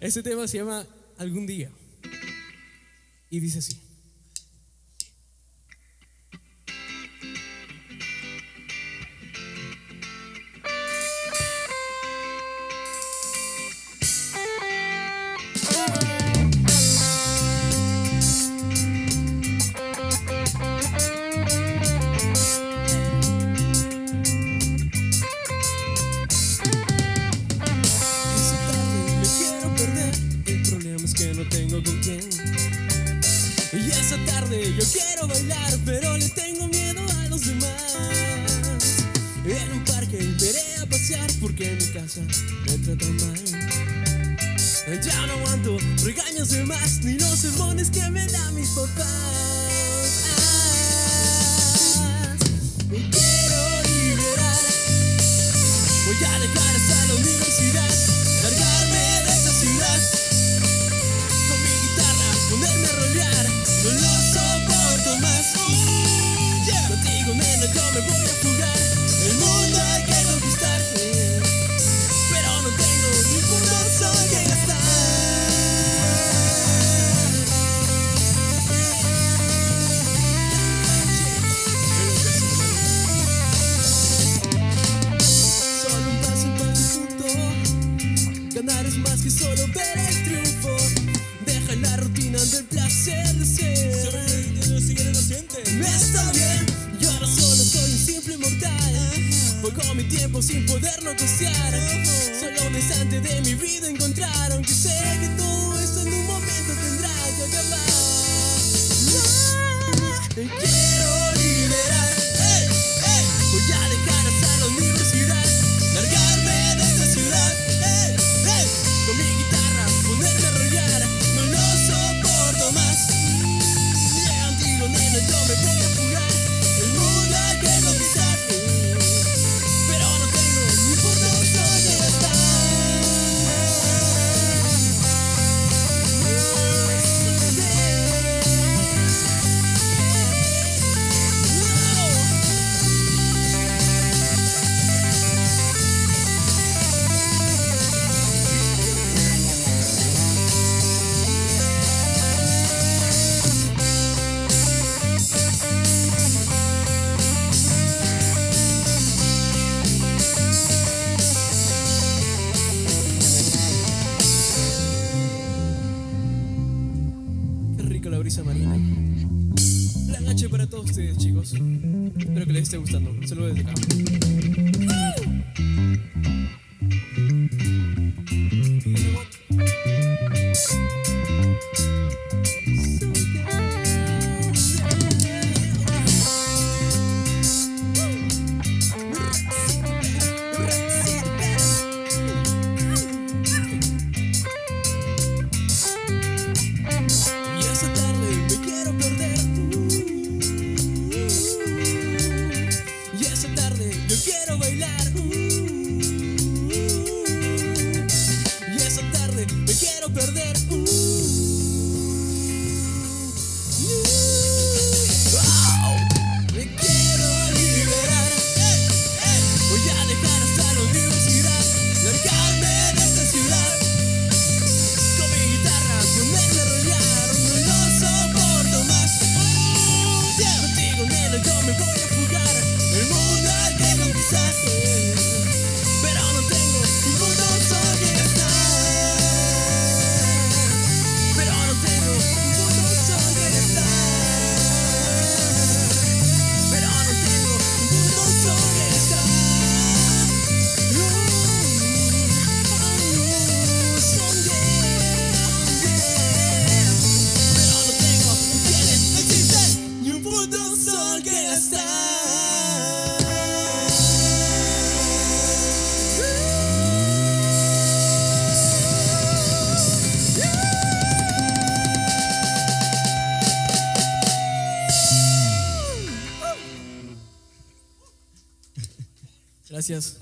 Este tema se llama Algún día. Y dice así. Quiero bailar, pero le tengo miedo a los demás. En un parque iré a pasear porque en mi casa me tratan mal. Ya no aguanto regaños de más ni los sermones que me dan mis papás. Me voy a jugar. El mundo hay que conquistar. Pero no tengo ni por dónde que gastar. Solo un paso más de punto. Ganar es más que solo ver el triunfo. Deja la rutina del placer Pongo mi tiempo sin poderlo costear. Solo un instante de mi vida encontrar. Aunque sé que todo brisa marina. Para todos ustedes, chicos. Espero que les esté gustando. Saludos desde acá. Yo quiero bailar. Y esa tarde me quiero perder. Me quiero liberar. Voy a Gracias.